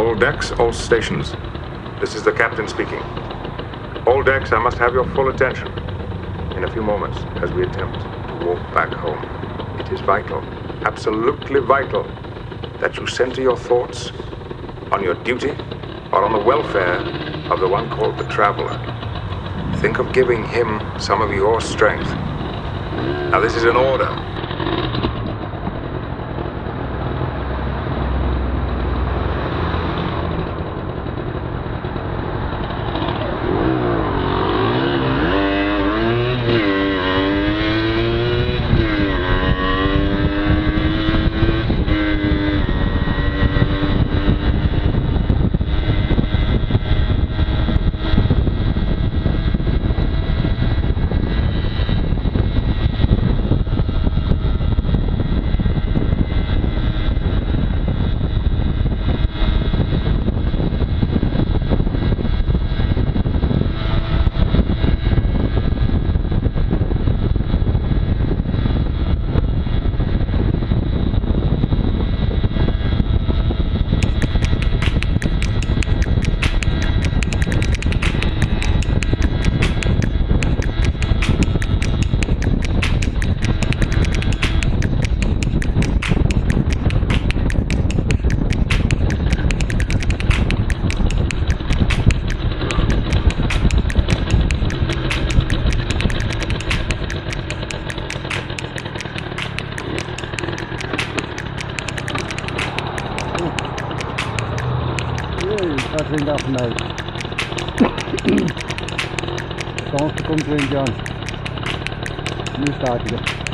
All decks, all stations. This is the captain speaking. All decks, I must have your full attention. In a few moments, as we attempt to walk back home, it is vital, absolutely vital, that you center your thoughts on your duty or on the welfare of the one called the Traveler. Think of giving him some of your strength. Now, this is an order. dat ging af mee. Kans komt wind, Jan. Nu staat hij er.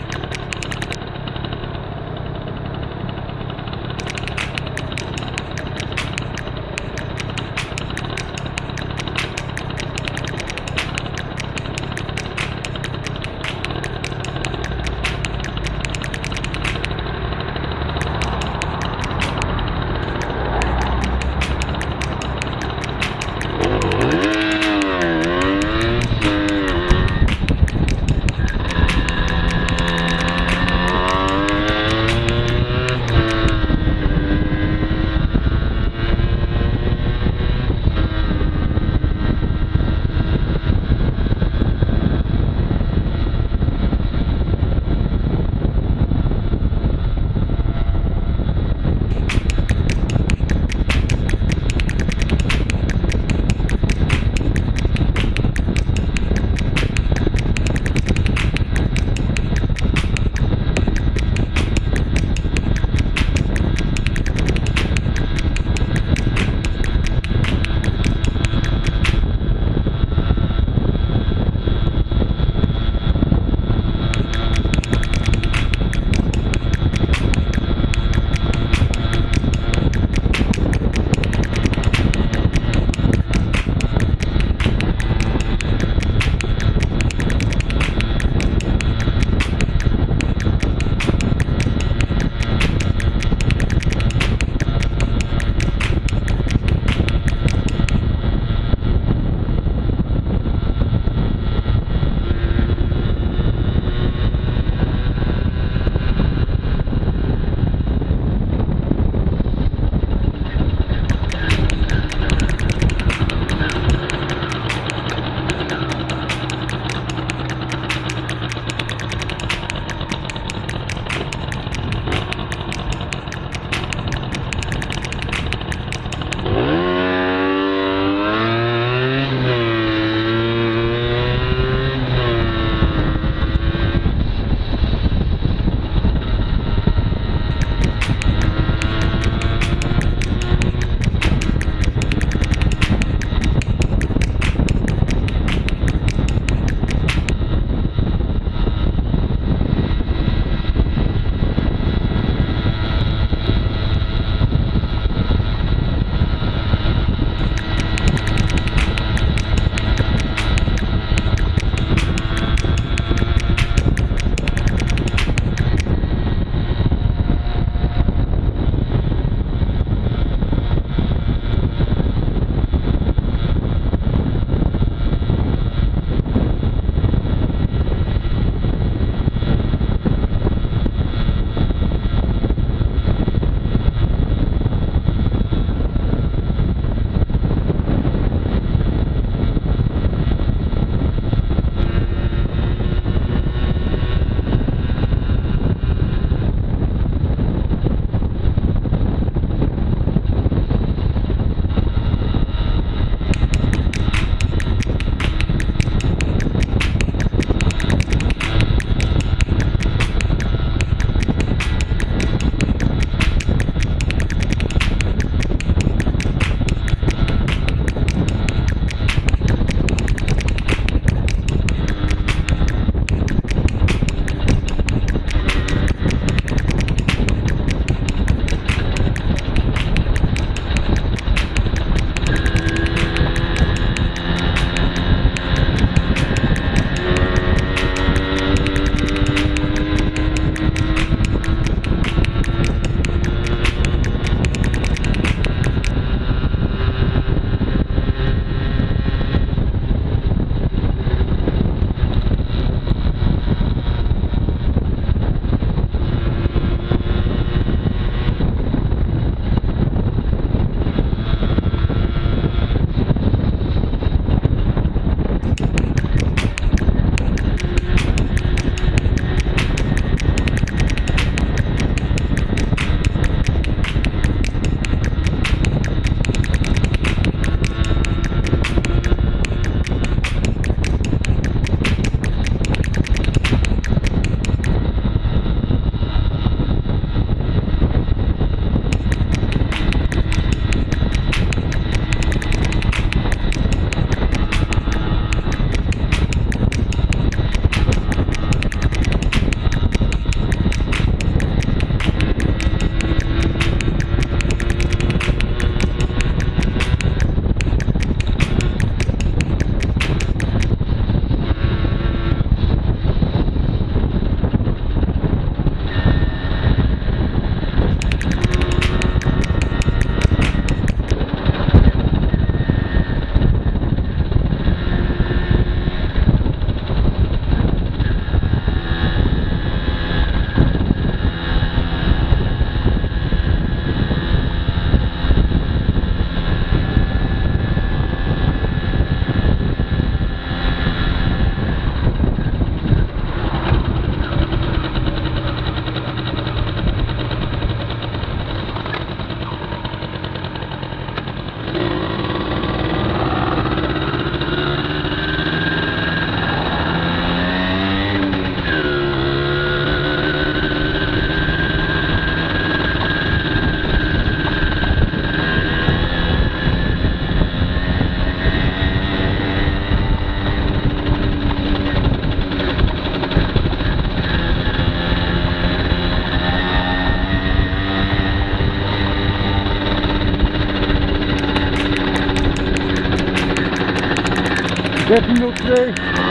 Dessen Ludwig.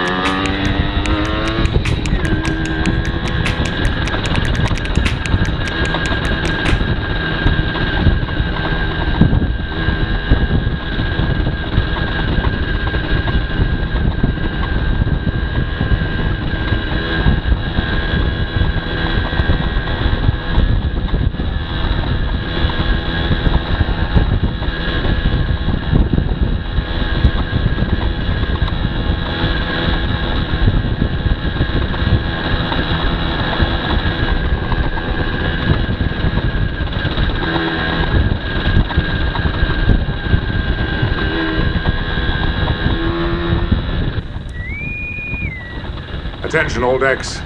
Attention, all decks.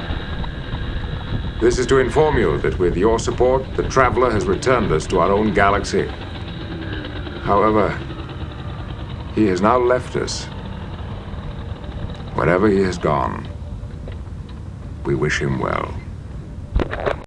This is to inform you that with your support, the Traveler has returned us to our own galaxy. However, he has now left us. Wherever he has gone, we wish him well.